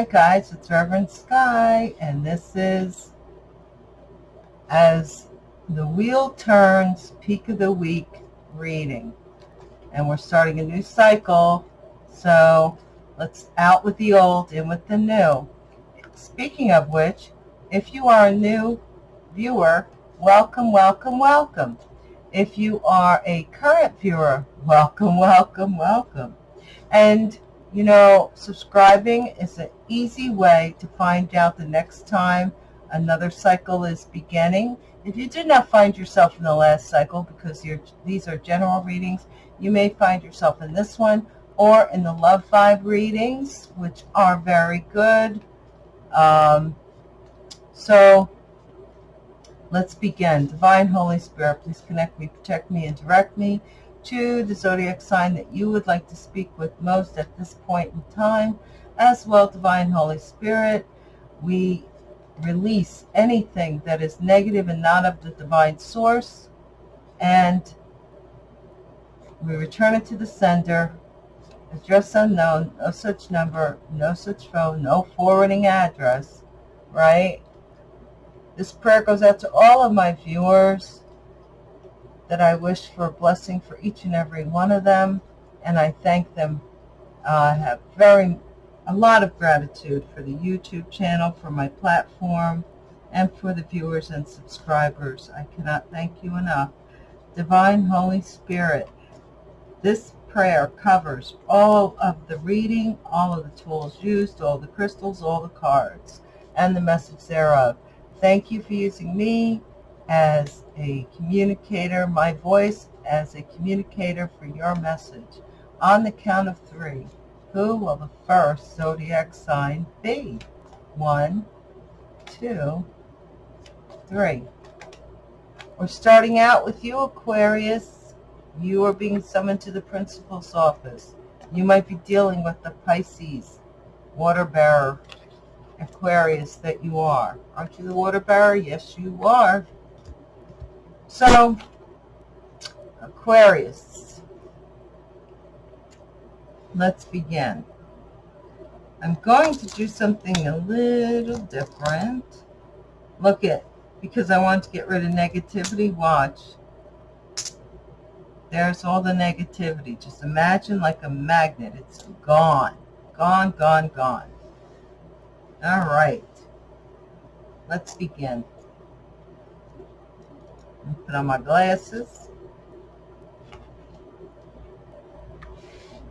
Hi guys, it's Reverend Sky, and this is As the Wheel Turns Peak of the Week reading. And we're starting a new cycle, so let's out with the old, in with the new. Speaking of which, if you are a new viewer, welcome, welcome, welcome. If you are a current viewer, welcome, welcome, welcome. And you know, subscribing is an easy way to find out the next time another cycle is beginning. If you did not find yourself in the last cycle, because these are general readings, you may find yourself in this one or in the Love Vibe readings, which are very good. Um, so let's begin. Divine Holy Spirit, please connect me, protect me, and direct me to the zodiac sign that you would like to speak with most at this point in time. As well, Divine Holy Spirit, we release anything that is negative and not of the divine source, and we return it to the sender. Address unknown, no such number, no such phone, no forwarding address, right? This prayer goes out to all of my viewers that I wish for a blessing for each and every one of them, and I thank them. Uh, I have very a lot of gratitude for the YouTube channel, for my platform, and for the viewers and subscribers. I cannot thank you enough. Divine Holy Spirit, this prayer covers all of the reading, all of the tools used, all the crystals, all the cards, and the message thereof. Thank you for using me as a communicator, my voice as a communicator for your message. On the count of three, who will the first zodiac sign be? One, two, three. We're starting out with you, Aquarius. You are being summoned to the principal's office. You might be dealing with the Pisces, water bearer, Aquarius that you are. Aren't you the water bearer? Yes, you are. So, Aquarius, let's begin. I'm going to do something a little different. Look at, because I want to get rid of negativity, watch. There's all the negativity. Just imagine like a magnet. It's gone. Gone, gone, gone. All right. Let's begin. Put on my glasses.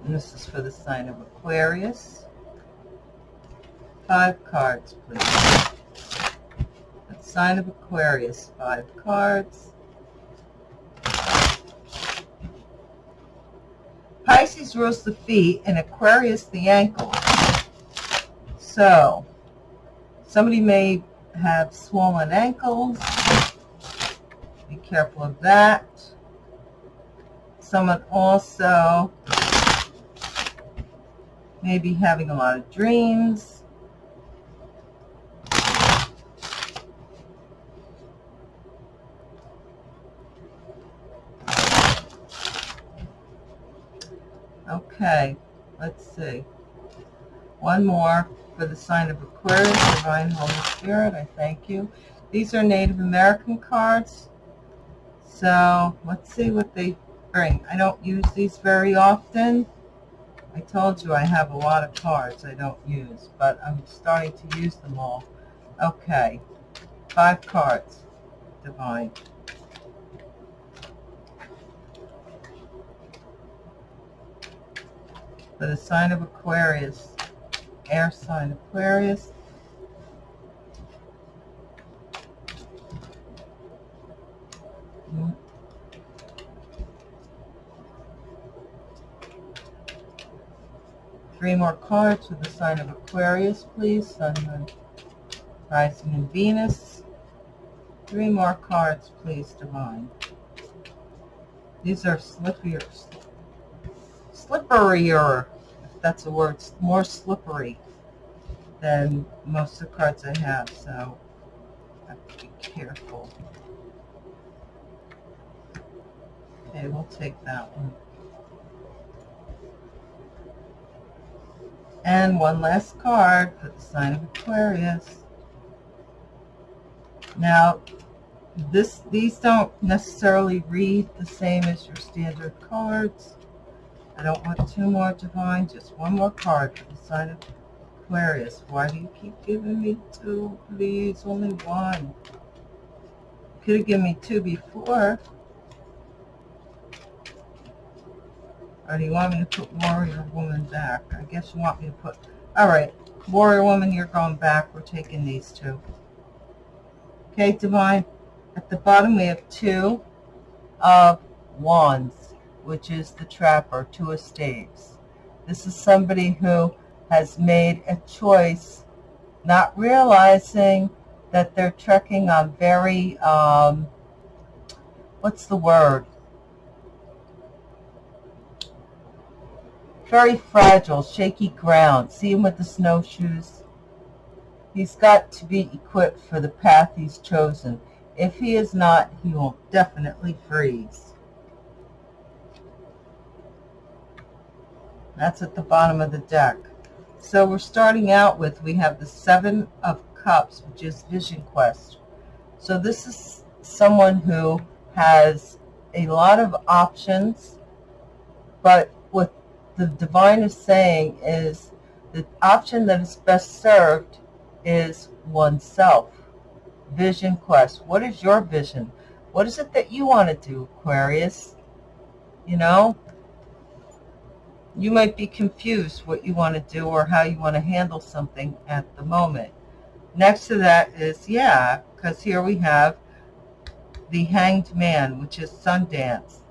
And this is for the sign of Aquarius. Five cards, please. The sign of Aquarius, five cards. Pisces rules the feet and Aquarius the ankles. So, somebody may have swollen ankles Be careful of that. Someone also may be having a lot of dreams. Okay, let's see. One more for the sign of Aquarius, Divine Holy Spirit, I thank you. These are Native American cards. So let's see what they bring. I don't use these very often. I told you I have a lot of cards I don't use, but I'm starting to use them all. Okay, five cards, Divine. For the sign of Aquarius, air sign Aquarius, Three more cards with the sign of Aquarius, please. Sun, Moon, Rising, and Venus. Three more cards, please, Divine. These are slipperier, slipperier, if that's a word, more slippery than most of the cards I have, so I have to be careful. Okay, we'll take that one. And one last card the sign of Aquarius. Now, this these don't necessarily read the same as your standard cards. I don't want two more divine, just one more card for the sign of Aquarius. Why do you keep giving me two? Please, only one. You Could have given me two before. Or do you want me to put Warrior Woman back? I guess you want me to put... All right, Warrior Woman, you're going back. We're taking these two. Okay, Divine. At the bottom, we have two of Wands, which is the Trapper, two of Staves. This is somebody who has made a choice, not realizing that they're trekking on very, um, what's the word? Very fragile, shaky ground. See him with the snowshoes? He's got to be equipped for the path he's chosen. If he is not, he will definitely freeze. That's at the bottom of the deck. So we're starting out with, we have the Seven of Cups, which is Vision Quest. So this is someone who has a lot of options, but the divine is saying is the option that is best served is oneself. Vision Quest. What is your vision? What is it that you want to do, Aquarius? You know, you might be confused what you want to do or how you want to handle something at the moment. Next to that is, yeah, because here we have the Hanged Man, which is Sundance.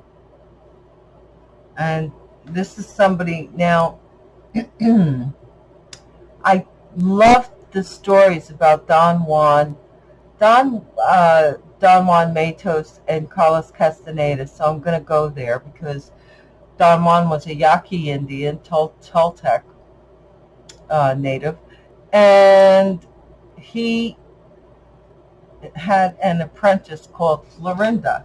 And this is somebody, now, I love the stories about Don Juan, Don, uh, Don Juan Matus and Carlos Castaneda, so I'm going to go there because Don Juan was a Yaqui Indian, Tol Toltec uh, native, and he had an apprentice called Florinda.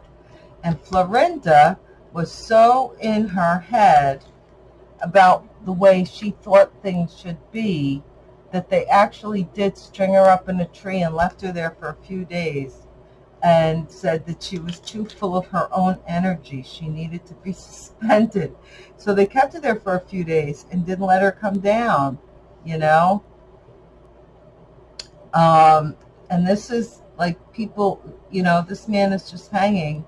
And Florinda was so in her head about the way she thought things should be that they actually did string her up in a tree and left her there for a few days and said that she was too full of her own energy. She needed to be suspended. So they kept her there for a few days and didn't let her come down, you know. Um, and this is like people, you know, this man is just hanging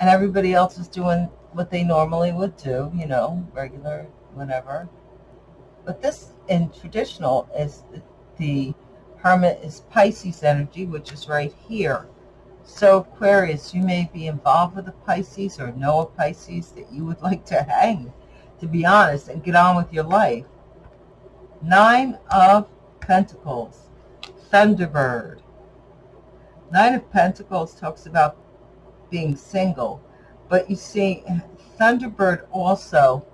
and everybody else is doing what they normally would do, you know, regular, whatever. But this in traditional is the hermit is Pisces energy, which is right here. So Aquarius, you may be involved with a Pisces or know a Pisces that you would like to hang, to be honest, and get on with your life. Nine of Pentacles, Thunderbird. Nine of Pentacles talks about being single, but you see, Thunderbird also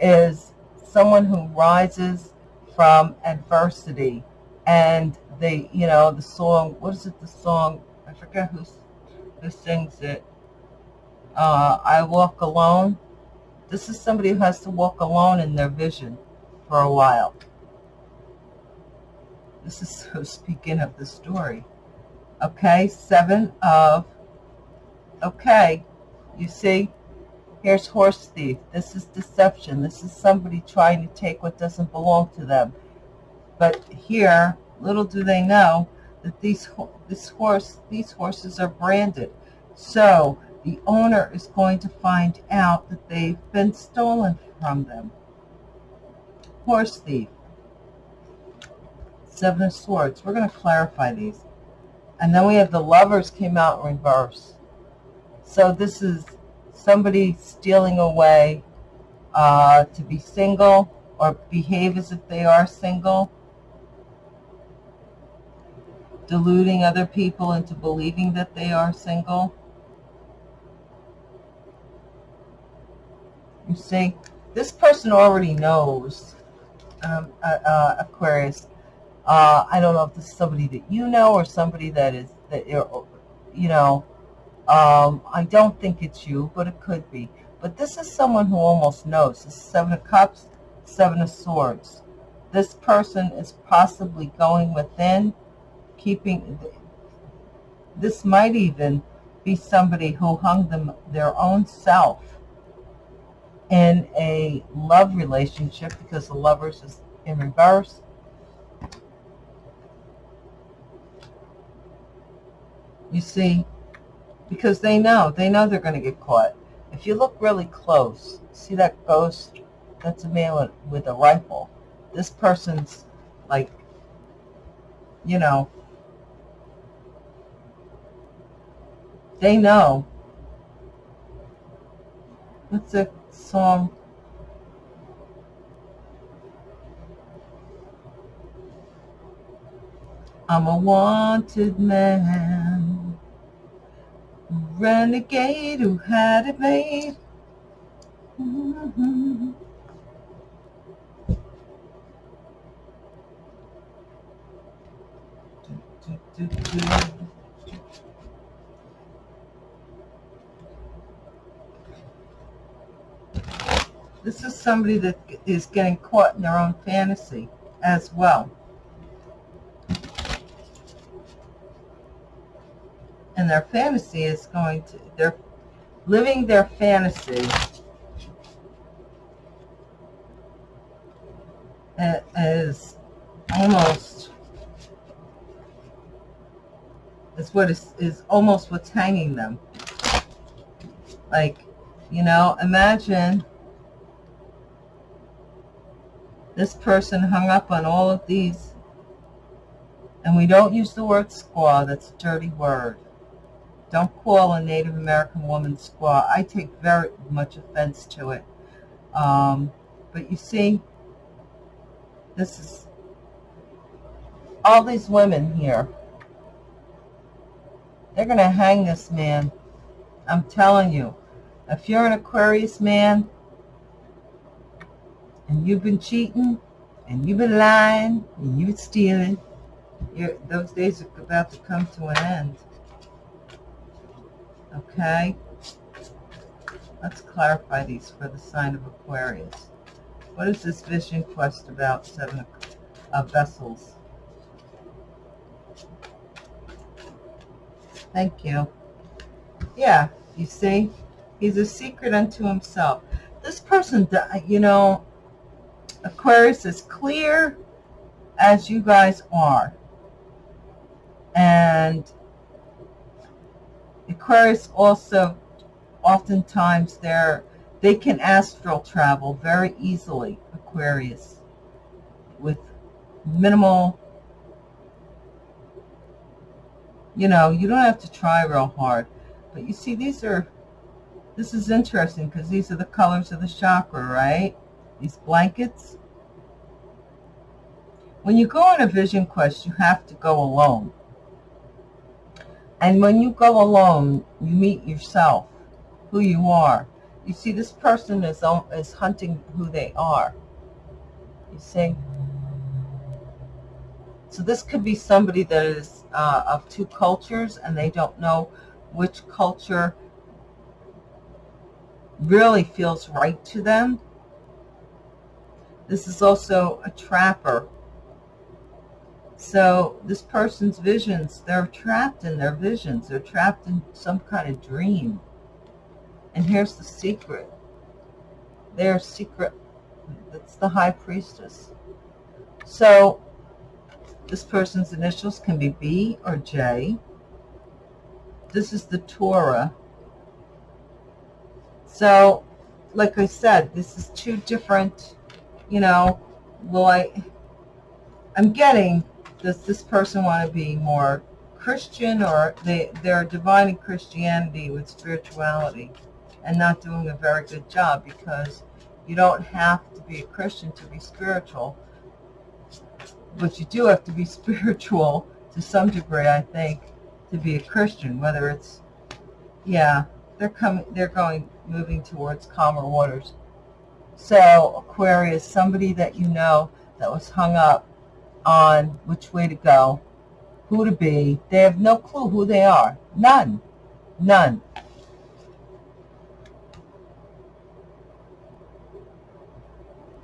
is someone who rises from adversity and they, you know, the song, what is it, the song, I forget who, who sings it. Uh, I Walk Alone. This is somebody who has to walk alone in their vision for a while. This is so speaking of the story. Okay, seven of, okay, you see, here's horse thief. This is deception. This is somebody trying to take what doesn't belong to them. But here, little do they know, that these this horse these horses are branded. So the owner is going to find out that they've been stolen from them. Horse thief. Seven of Swords. We're going to clarify these. And then we have the lovers came out in reverse. So this is somebody stealing away uh, to be single or behave as if they are single deluding other people into believing that they are single. You see, this person already knows, um, uh, uh, Aquarius. Uh, I don't know if this is somebody that you know or somebody that is, that you know, um, I don't think it's you, but it could be. But this is someone who almost knows. This is Seven of Cups. Seven of Swords. This person is possibly going within, keeping, this might even be somebody who hung them their own self in a love relationship because the lovers is in reverse. You see, because they know, they know they're going to get caught. If you look really close, see that ghost? That's a man with, with a rifle. This person's like, you know, they know. What's the song? I'm a wanted man, renegade who had it made. This is somebody that is getting caught in their own fantasy as well. And their fantasy is going to, they're living their fantasy as almost is what is, is almost what's hanging them. Like, you know, imagine this person hung up on all of these. And we don't use the word squaw. That's a dirty word. Don't call a Native American woman squaw. I take very much offense to it. Um, but you see, this is all these women here. They're going to hang this man. I'm telling you. If you're an Aquarius man, and you've been cheating, and you've been lying, and you've been stealing, those days are about to come to an end. Okay? Let's clarify these for the sign of Aquarius. What is this vision quest about seven of vessels? Thank you. Yeah, you see? He's a secret unto himself. This person, uh, you know, Aquarius is clear as you guys are. And Aquarius also, oftentimes, they're, they can astral travel very easily, Aquarius, with minimal, you know, you don't have to try real hard. But you see, these are, this is interesting because these are the colors of the chakra, right? these blankets. When you go on a vision quest, you have to go alone. And when you go alone, you meet yourself, who you are. You see, this person is, is hunting who they are. You see? So this could be somebody that is uh, of two cultures and they don't know which culture really feels right to them this is also a trapper. So this person's visions, they're trapped in their visions. They're trapped in some kind of dream. And here's the secret. They're secret. That's the high priestess. So this person's initials can be B or J. This is the Torah. So, like I said, this is two different you know, will I, I'm getting, does this person want to be more Christian or they, they're dividing Christianity with spirituality and not doing a very good job because you don't have to be a Christian to be spiritual, but you do have to be spiritual to some degree, I think, to be a Christian, whether it's, yeah, they're coming, they're going, moving towards calmer waters. So Aquarius, somebody that you know that was hung up on which way to go, who to be. They have no clue who they are. None. None.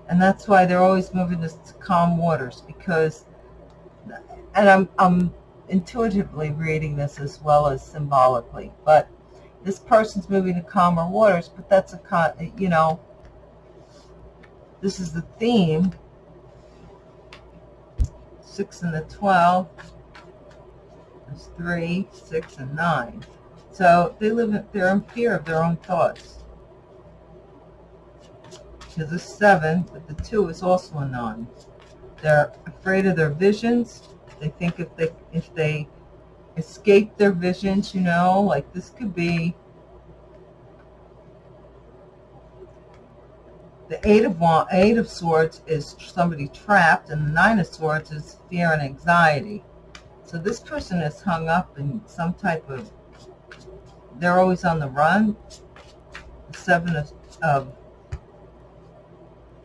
And that's why they're always moving to calm waters because, and I'm, I'm intuitively reading this as well as symbolically, but this person's moving to calmer waters, but that's a, you know, this is the theme. Six and the 12. There's three, six, and nine. So they live, in, they're in fear of their own thoughts. Because the seven, but the two is also a nine. They're afraid of their visions. They think if they, if they escape their visions, you know, like this could be the eight of eight of swords is somebody trapped and the nine of swords is fear and anxiety. So this person is hung up in some type of they're always on the run. The seven of, of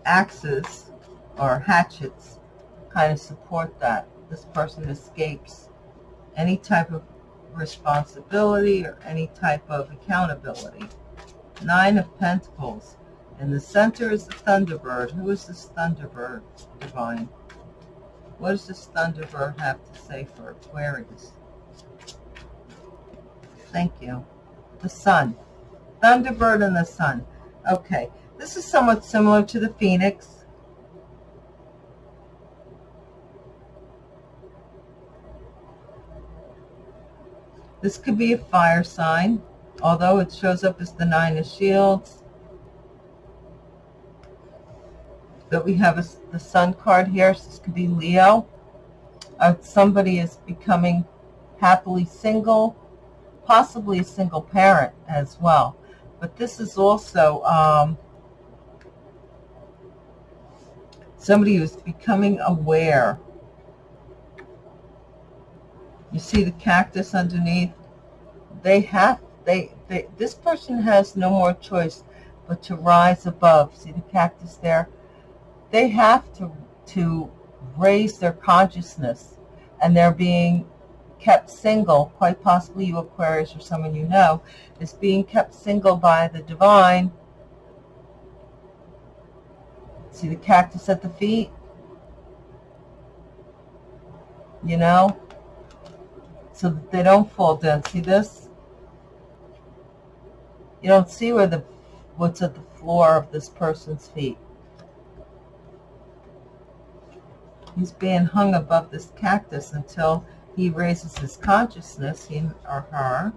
axes or hatchets kind of support that. This person escapes any type of responsibility or any type of accountability. Nine of pentacles in the center is the Thunderbird. Who is this Thunderbird, Divine? What does this Thunderbird have to say for Aquarius? Thank you. The Sun. Thunderbird and the Sun. Okay. This is somewhat similar to the Phoenix. This could be a fire sign, although it shows up as the Nine of Shields. That we have a, the sun card here. So this could be Leo. Uh, somebody is becoming happily single, possibly a single parent as well. But this is also um, somebody who's becoming aware. You see the cactus underneath? They have, they, they, this person has no more choice but to rise above. See the cactus there? They have to to raise their consciousness and they're being kept single, quite possibly you Aquarius or someone you know, is being kept single by the divine. See the cactus at the feet? You know? So that they don't fall down. See this? You don't see where the what's at the floor of this person's feet. He's being hung above this cactus until he raises his consciousness, him or her.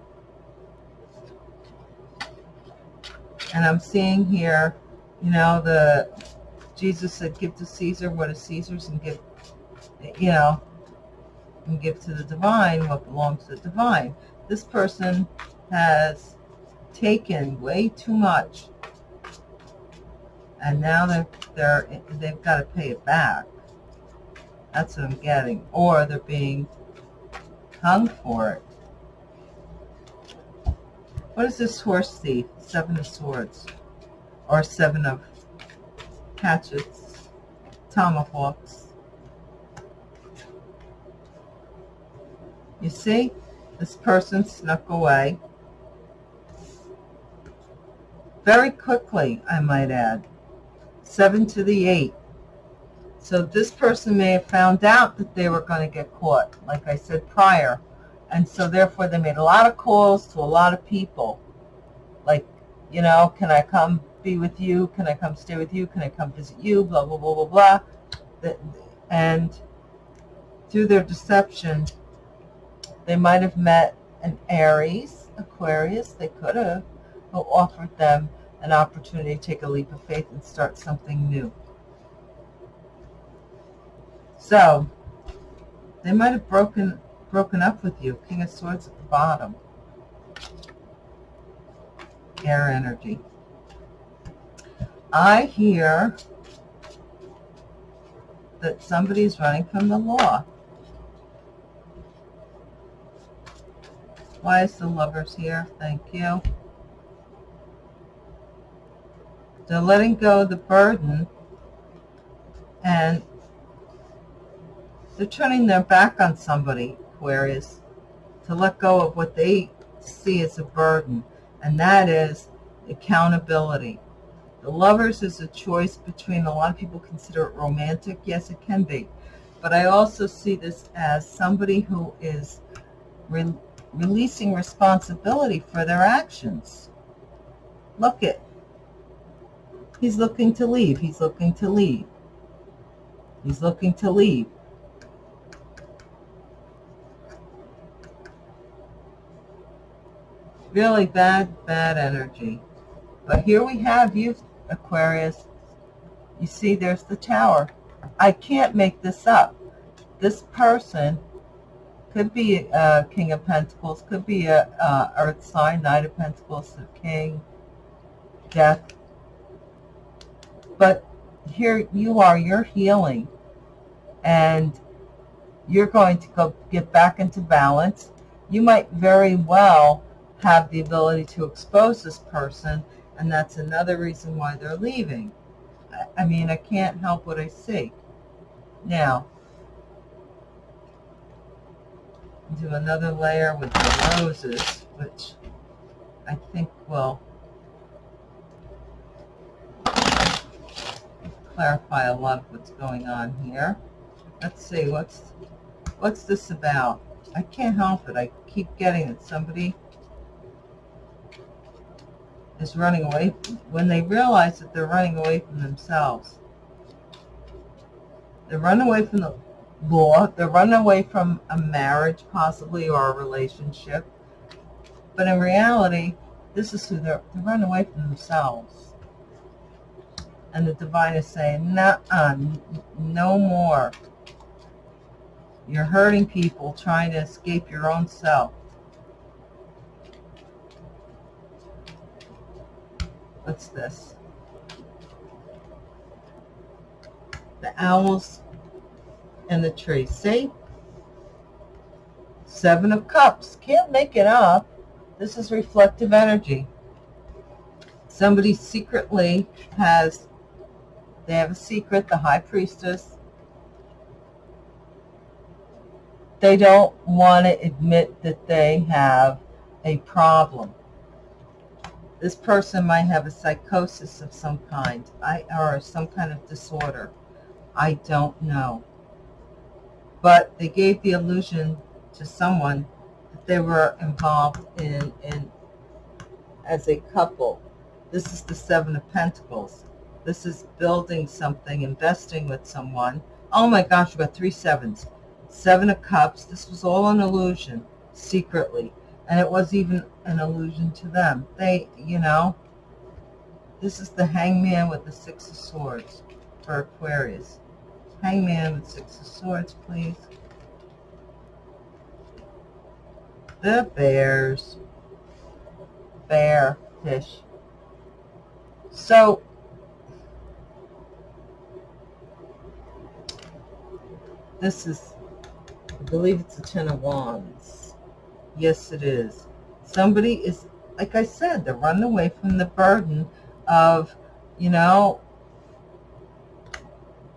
And I'm seeing here, you know, the Jesus said, give to Caesar what is Caesar's and give, you know, and give to the divine what belongs to the divine. This person has taken way too much and now they're, they're, they've got to pay it back. That's what I'm getting. Or they're being hung for it. What is this horse thief? Seven of swords. Or seven of hatchets. Tomahawks. You see? This person snuck away. Very quickly, I might add. Seven to the eight. So this person may have found out that they were going to get caught, like I said prior. And so therefore they made a lot of calls to a lot of people. Like, you know, can I come be with you? Can I come stay with you? Can I come visit you? Blah, blah, blah, blah, blah. And through their deception, they might have met an Aries, Aquarius, they could have, who offered them an opportunity to take a leap of faith and start something new. So they might have broken broken up with you. King of Swords at the bottom. Air energy. I hear that somebody's running from the law. Why is the lovers here? Thank you. They're letting go of the burden and they're turning their back on somebody, Aquarius, to let go of what they see as a burden, and that is accountability. The lovers is a choice between, a lot of people consider it romantic. Yes, it can be. But I also see this as somebody who is re releasing responsibility for their actions. Look it. He's looking to leave. He's looking to leave. He's looking to leave. Really bad, bad energy. But here we have you, Aquarius. You see, there's the tower. I can't make this up. This person could be a King of Pentacles, could be a, a Earth sign, Knight of Pentacles, King, Death. But here you are, you're healing. And you're going to go get back into balance. You might very well have the ability to expose this person, and that's another reason why they're leaving. I, mean, I can't help what I see. Now, do another layer with the roses, which I think will clarify a lot of what's going on here. Let's see, what's what's this about? I can't help it. I keep getting it. Somebody is running away when they realize that they're running away from themselves. They run away from the law. They run away from a marriage, possibly, or a relationship. But in reality, this is who they're, they run away from themselves. And the divine is saying, nah, uh, no more. You're hurting people trying to escape your own self. What's this? The owls and the tree. See? Seven of Cups. Can't make it up. This is reflective energy. Somebody secretly has, they have a secret, the High Priestess. They don't want to admit that they have a problem this person might have a psychosis of some kind I, or some kind of disorder. I don't know. But they gave the illusion to someone that they were involved in, in as a couple. This is the Seven of Pentacles. This is building something, investing with someone. Oh my gosh, we got three sevens. Seven of Cups. This was all an illusion, secretly and it was even an illusion to them. They, you know, this is the hangman with the six of swords for Aquarius. Hangman with six of swords, please. The bears. Bear, fish. So, this is, I believe it's a Ten of Wands. Yes, it is. Somebody is, like I said, they're running away from the burden of, you know,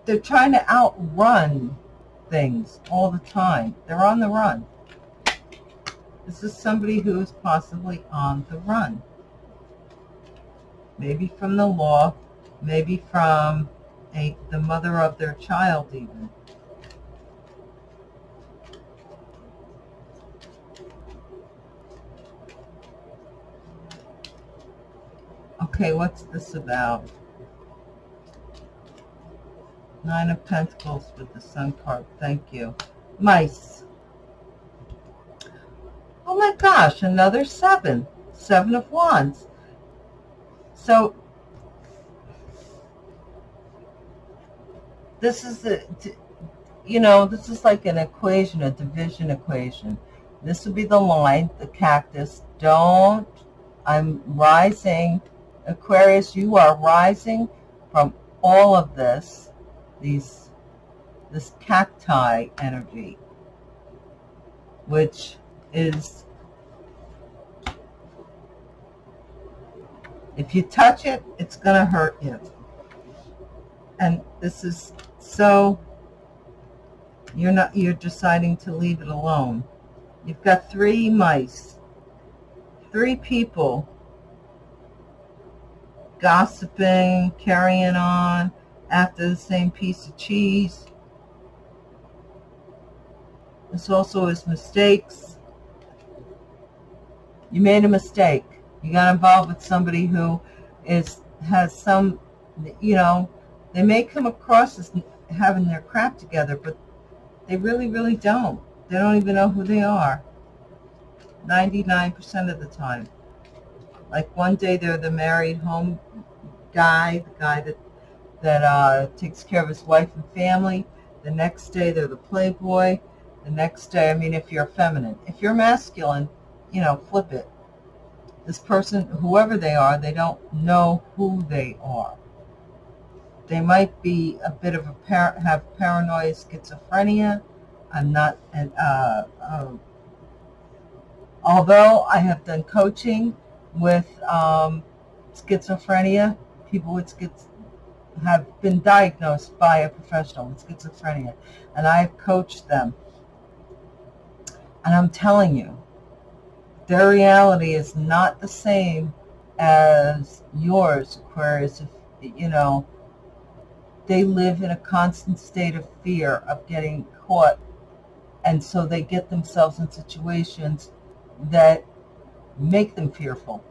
they're trying to outrun things all the time. They're on the run. This is somebody who is possibly on the run. Maybe from the law, maybe from a, the mother of their child even. Okay, what's this about? Nine of Pentacles with the Sun card. Thank you. Mice. Oh my gosh, another seven. Seven of Wands. So, this is the, you know, this is like an equation, a division equation. This would be the line, the cactus. Don't, I'm rising Aquarius, you are rising from all of this, these, this cacti energy, which is, if you touch it, it's going to hurt you. And this is so, you're not, you're deciding to leave it alone. You've got three mice, three people gossiping, carrying on after the same piece of cheese. This also is mistakes. You made a mistake. You got involved with somebody who is has some, you know, they may come across as having their crap together, but they really, really don't. They don't even know who they are. 99% of the time. Like one day they're the married home guy, the guy that that uh, takes care of his wife and family. The next day they're the playboy. The next day, I mean, if you're feminine. If you're masculine, you know, flip it. This person, whoever they are, they don't know who they are. They might be a bit of a par have paranoid schizophrenia. I'm not an, uh, uh, although I have done coaching with um, schizophrenia, people with schiz have been diagnosed by a professional with schizophrenia, and I've coached them. And I'm telling you, their reality is not the same as yours, Aquarius. If, you know, they live in a constant state of fear of getting caught. And so they get themselves in situations that make them fearful.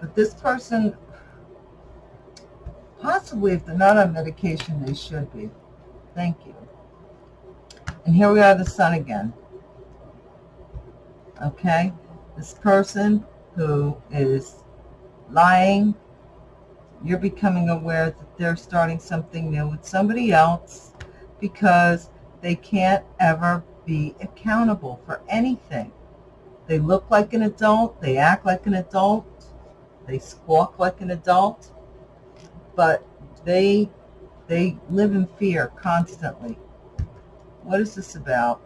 But this person, possibly if they're not on medication, they should be. Thank you. And here we are, the sun again. Okay? This person who is lying, you're becoming aware that they're starting something new with somebody else because they can't ever be accountable for anything. They look like an adult, they act like an adult, they squawk like an adult, but they they live in fear constantly. What is this about?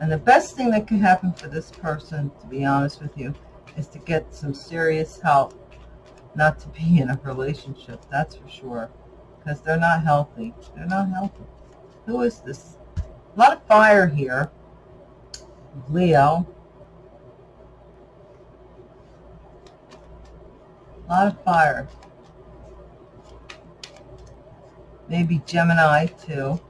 And the best thing that can happen for this person, to be honest with you, is to get some serious help, not to be in a relationship, that's for sure, because they're not healthy. They're not healthy. Who is this? A lot of fire here. Leo. A lot of fire. Maybe Gemini too.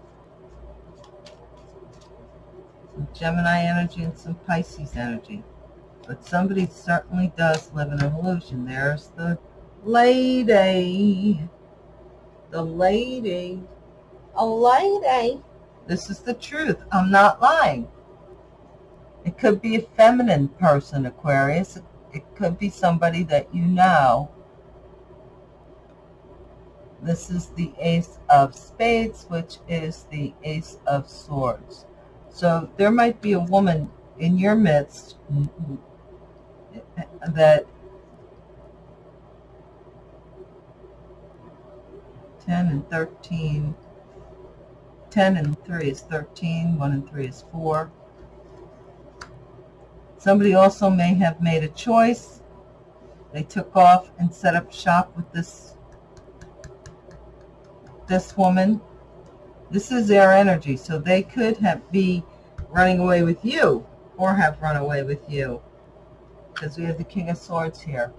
Some Gemini energy and some Pisces energy. But somebody certainly does live in an illusion. There's the lady. The lady. A lady. This is the truth. I'm not lying. It could be a feminine person, Aquarius. It could be somebody that you know. This is the Ace of Spades, which is the Ace of Swords. So there might be a woman in your midst that 10 and 13, 10 and 3 is 13, 1 and 3 is 4. Somebody also may have made a choice. They took off and set up shop with this this woman. This is their energy, so they could have be running away with you or have run away with you because we have the King of Swords here,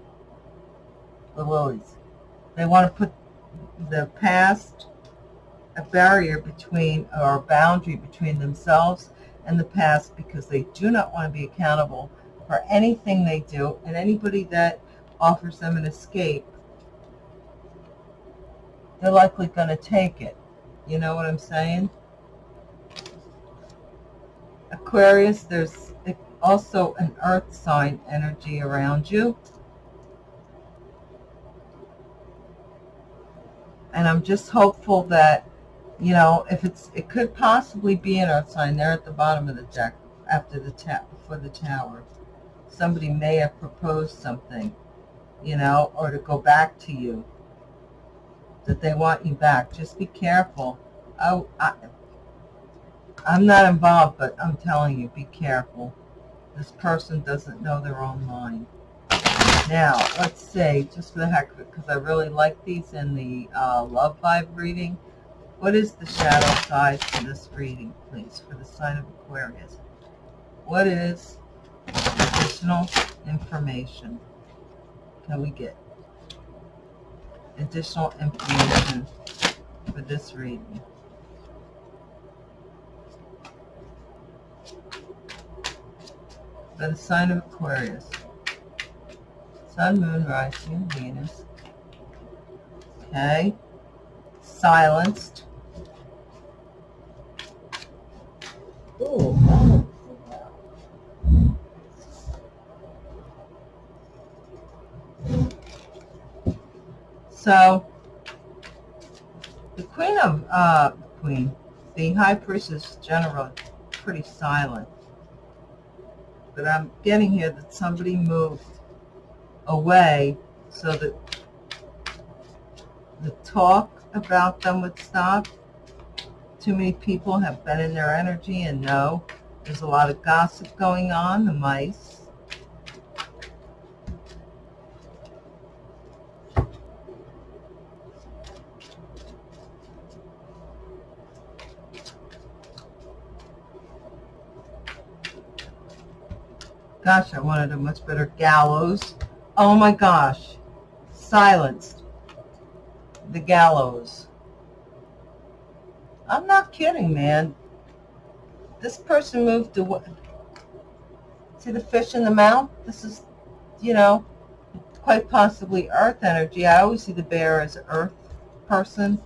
the lilies. They want to put the past a barrier between or a boundary between themselves and the past because they do not want to be accountable for anything they do and anybody that offers them an escape they're likely going to take it you know what I'm saying Aquarius there's also an earth sign energy around you. And I'm just hopeful that, you know, if it's, it could possibly be an earth sign. They're at the bottom of the deck after the tap before the tower. Somebody may have proposed something, you know, or to go back to you, that they want you back. Just be careful. Oh, I, I'm not involved, but I'm telling you, be careful. This person doesn't know their own mind. Now, let's say, just for the heck of it, because I really like these in the uh, love vibe reading. What is the shadow side for this reading, please, for the sign of Aquarius? What is additional information can we get? Additional information for this reading. By the sign of Aquarius. Sun, Moon, Rising, Venus. Okay. Silenced. So, the Queen of, uh, Queen, the High Priestess General, pretty silent. But I'm getting here that somebody moved away so that the talk about them would stop. Too many people have been in their energy and know there's a lot of gossip going on, the mice. Gosh, I wanted a much better gallows. Oh my gosh. Silenced. The gallows. I'm not kidding, man. This person moved away. See the fish in the mouth? This is, you know, quite possibly earth energy. I always see the bear as earth person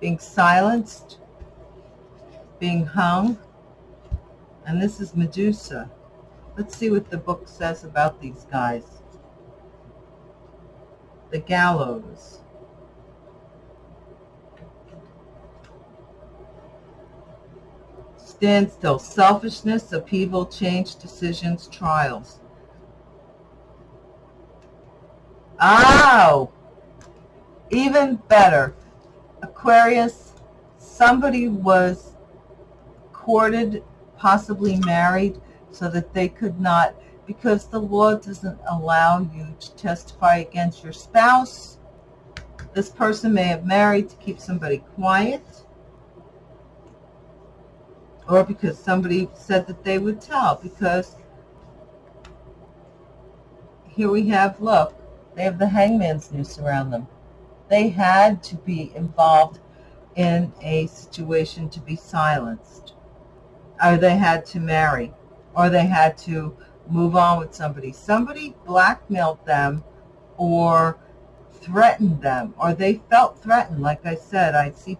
being silenced, being hung. And this is Medusa. Let's see what the book says about these guys. The gallows. Still. Selfishness, upheaval, change, decisions, trials. Oh! Even better. Aquarius, somebody was courted, possibly married, so that they could not, because the law doesn't allow you to testify against your spouse. This person may have married to keep somebody quiet, or because somebody said that they would tell, because here we have, look, they have the hangman's noose around them. They had to be involved in a situation to be silenced, or they had to marry or they had to move on with somebody. Somebody blackmailed them or threatened them, or they felt threatened. Like I said, I see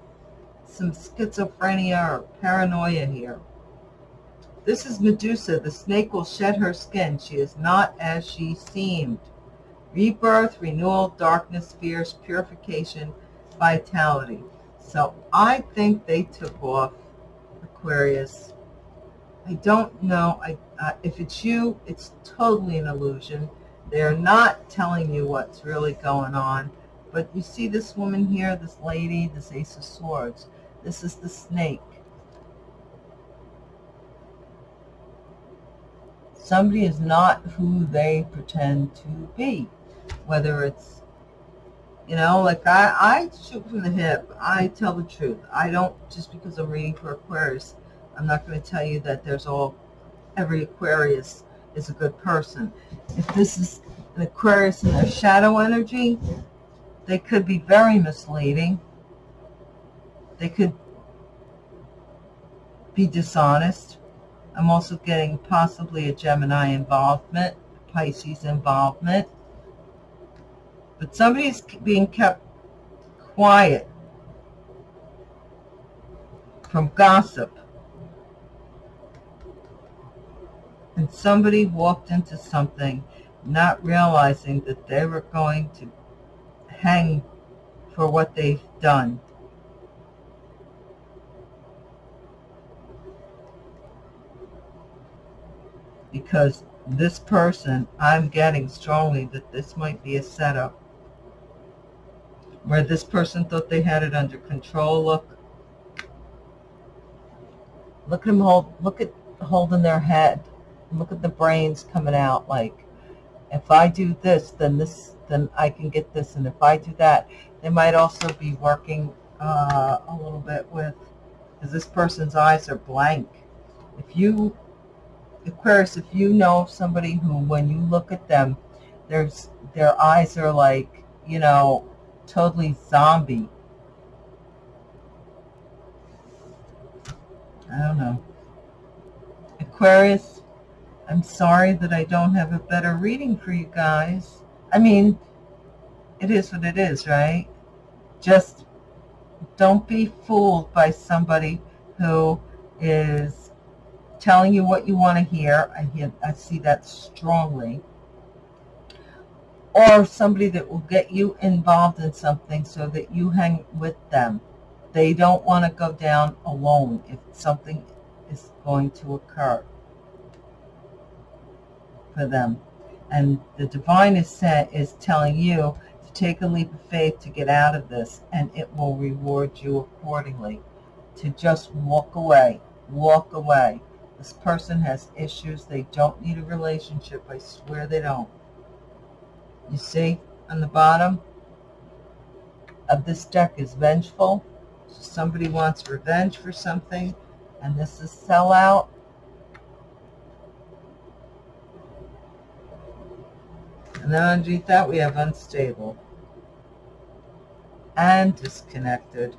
some schizophrenia or paranoia here. This is Medusa. The snake will shed her skin. She is not as she seemed. Rebirth, renewal, darkness, fears, purification, vitality. So I think they took off Aquarius I don't know I, uh, if it's you. It's totally an illusion. They're not telling you what's really going on. But you see this woman here, this lady, this Ace of Swords. This is the snake. Somebody is not who they pretend to be. Whether it's, you know, like I, I shoot from the hip. I tell the truth. I don't, just because I'm reading for Aquarius, I'm not going to tell you that there's all, every Aquarius is a good person. If this is an Aquarius in their shadow energy, they could be very misleading. They could be dishonest. I'm also getting possibly a Gemini involvement, Pisces involvement. But somebody's being kept quiet from gossip and somebody walked into something not realizing that they were going to hang for what they've done. Because this person, I'm getting strongly that this might be a setup where this person thought they had it under control. Look, look at them hold, look at holding their head. Look at the brains coming out like if I do this then this then I can get this and if I do that they might also be working uh, a little bit with because this person's eyes are blank. If you Aquarius, if you know somebody who, when you look at them, there's their eyes are like, you know, totally zombie. I don't know. Aquarius, I'm sorry that I don't have a better reading for you guys. I mean, it is what it is, right? Just don't be fooled by somebody who is telling you what you want to hear. I hear, I see that strongly. Or somebody that will get you involved in something so that you hang with them. They don't want to go down alone if something is going to occur for them. And the divine is set is telling you to take a leap of faith to get out of this and it will reward you accordingly. To just walk away, walk away. This person has issues. They don't need a relationship. I swear they don't. You see on the bottom of this deck is vengeful. So somebody wants revenge for something. And this is sellout. And then underneath that we have unstable and disconnected.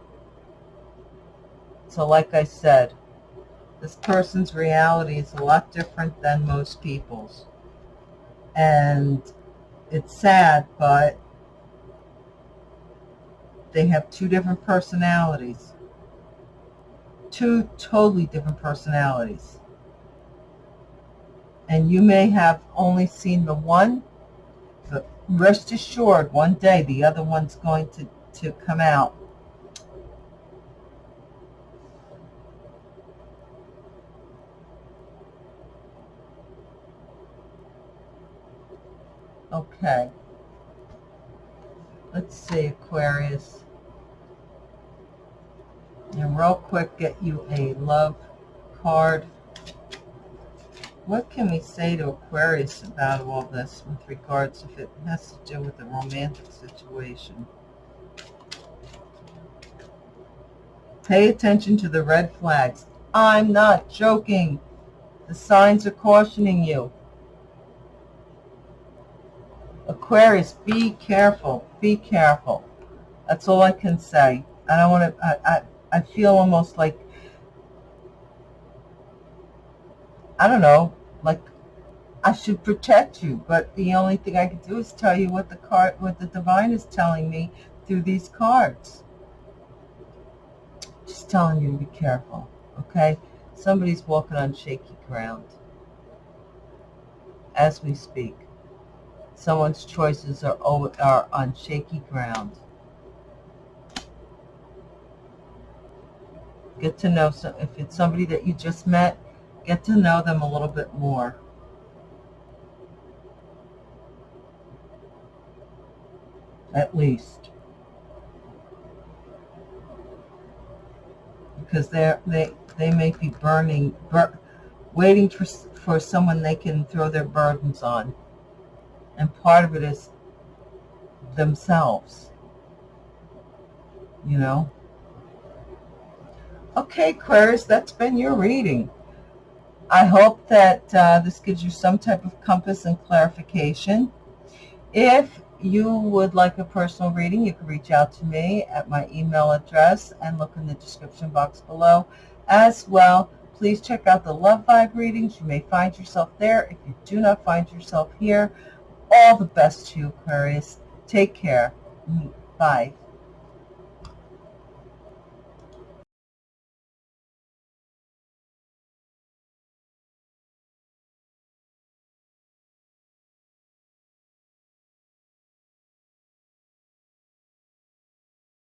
So like I said, this person's reality is a lot different than most people's. And it's sad, but they have two different personalities. Two totally different personalities. And you may have only seen the one but rest assured, one day the other one's going to, to come out. Okay. Let's see, Aquarius. And real quick, get you a love card. What can we say to Aquarius about all this with regards if it has to do with a romantic situation? Pay attention to the red flags. I'm not joking. The signs are cautioning you. Aquarius, be careful. Be careful. That's all I can say. I don't want to, I, I, I feel almost like I don't know, like I should protect you, but the only thing I can do is tell you what the card, what the divine is telling me through these cards. Just telling you to be careful, okay? Somebody's walking on shaky ground as we speak. Someone's choices are, are on shaky ground. Get to know, some, if it's somebody that you just met, get to know them a little bit more. At least. Because they're, they, they may be burning, bur waiting for, for someone they can throw their burdens on. And part of it is themselves. You know? Okay, Aquarius, that's been your reading. I hope that uh, this gives you some type of compass and clarification. If you would like a personal reading, you can reach out to me at my email address and look in the description box below. As well, please check out the Love Vibe readings. You may find yourself there. If you do not find yourself here, all the best to you, Aquarius. Take care. Bye.